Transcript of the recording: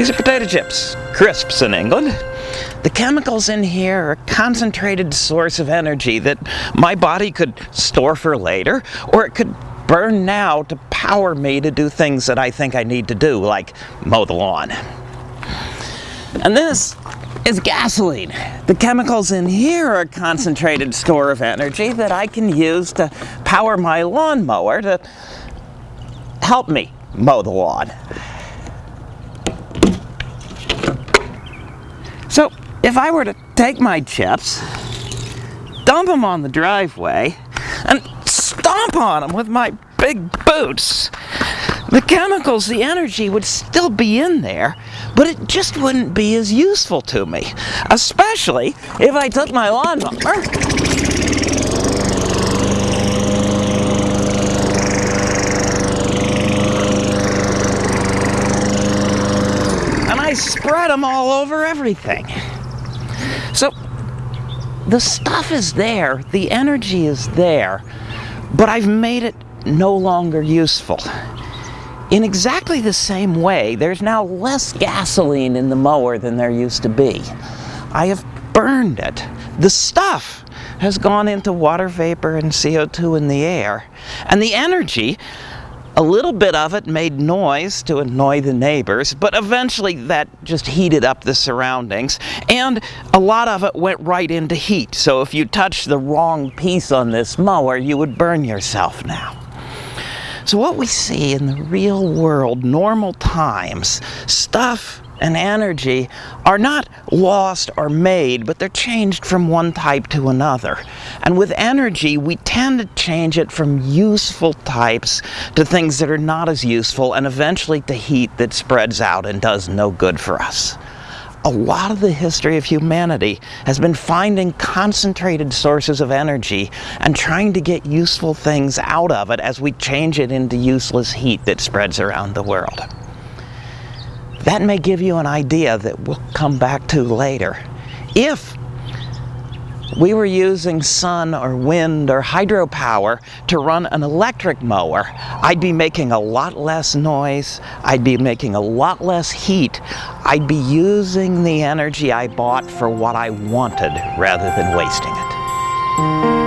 These are potato chips, crisps in England. The chemicals in here are a concentrated source of energy that my body could store for later, or it could burn now to power me to do things that I think I need to do, like mow the lawn. And this is gasoline. The chemicals in here are a concentrated store of energy that I can use to power my lawnmower to help me mow the lawn. So if I were to take my chips, dump them on the driveway, and stomp on them with my big boots, the chemicals, the energy would still be in there, but it just wouldn't be as useful to me. Especially if I took my lawnmower and I spread them all over everything. So the stuff is there, the energy is there, but I've made it no longer useful. In exactly the same way, there's now less gasoline in the mower than there used to be. I have burned it. The stuff has gone into water vapor and CO2 in the air. And the energy a little bit of it made noise to annoy the neighbors, but eventually that just heated up the surroundings, and a lot of it went right into heat. So if you touched the wrong piece on this mower, you would burn yourself now. So what we see in the real world, normal times, stuff and energy are not lost or made, but they're changed from one type to another. And with energy, we tend to change it from useful types to things that are not as useful, and eventually to heat that spreads out and does no good for us a lot of the history of humanity has been finding concentrated sources of energy and trying to get useful things out of it as we change it into useless heat that spreads around the world. That may give you an idea that we'll come back to later. If we were using sun or wind or hydropower to run an electric mower, I'd be making a lot less noise, I'd be making a lot less heat, I'd be using the energy I bought for what I wanted rather than wasting it.